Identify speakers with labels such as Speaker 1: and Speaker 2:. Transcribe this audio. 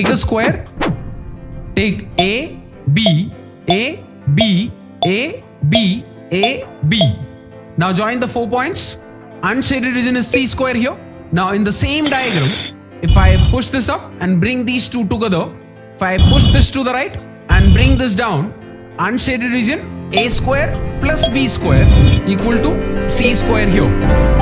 Speaker 1: take a square, take A, B, A, B, A, B, A, B. Now join the four points. Unshaded region is C square here. Now in the same diagram, if I push this up and bring these two together, if I push this to the right and bring this down, unshaded region A square plus B square equal to C square here.